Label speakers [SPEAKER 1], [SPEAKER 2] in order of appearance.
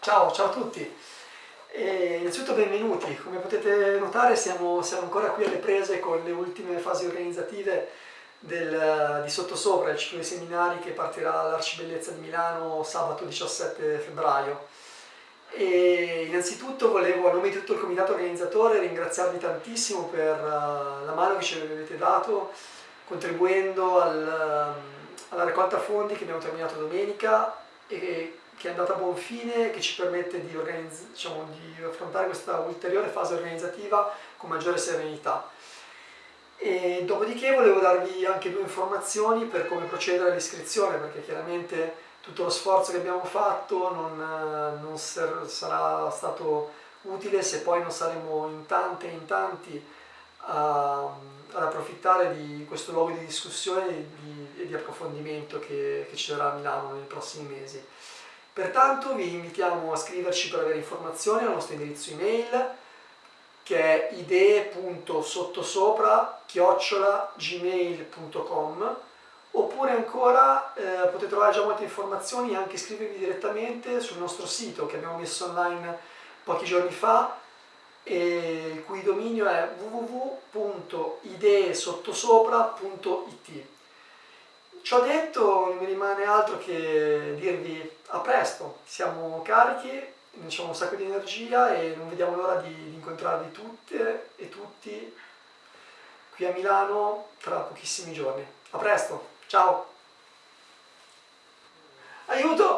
[SPEAKER 1] Ciao, ciao a tutti. E innanzitutto benvenuti, come potete notare siamo, siamo, ancora qui alle prese con le ultime fasi organizzative del, di Sottosopra, il ciclo di seminari che partirà all'Arcibellezza di Milano sabato 17 febbraio. E innanzitutto volevo a nome di tutto il comitato organizzatore ringraziarvi tantissimo per uh, la mano che ci avete dato contribuendo al, uh, alla raccolta fondi che abbiamo terminato domenica e che è andata a buon fine, che ci permette di, diciamo, di affrontare questa ulteriore fase organizzativa con maggiore serenità. E dopodiché volevo darvi anche due informazioni per come procedere all'iscrizione, perché chiaramente tutto lo sforzo che abbiamo fatto non, non sarà stato utile se poi non saremo in tante e in tanti a, ad approfittare di questo luogo di discussione e di, di, approfondimento che, che ci sarà a Milano nei prossimi mesi. Pertanto vi invitiamo a scriverci per avere informazioni al nostro indirizzo email che è idee.sottosopra-gmail.com oppure ancora eh, potete trovare già molte informazioni e anche iscrivervi direttamente sul nostro sito che abbiamo messo online pochi giorni fa e il cui dominio è www.ideesottosopra.it Ciò detto non mi rimane altro che dirvi a presto, siamo carichi, diciamo un sacco di energia e non vediamo l'ora di, di incontrarvi tutte e tutti qui a Milano tra pochissimi giorni. A presto, ciao! Aiuto!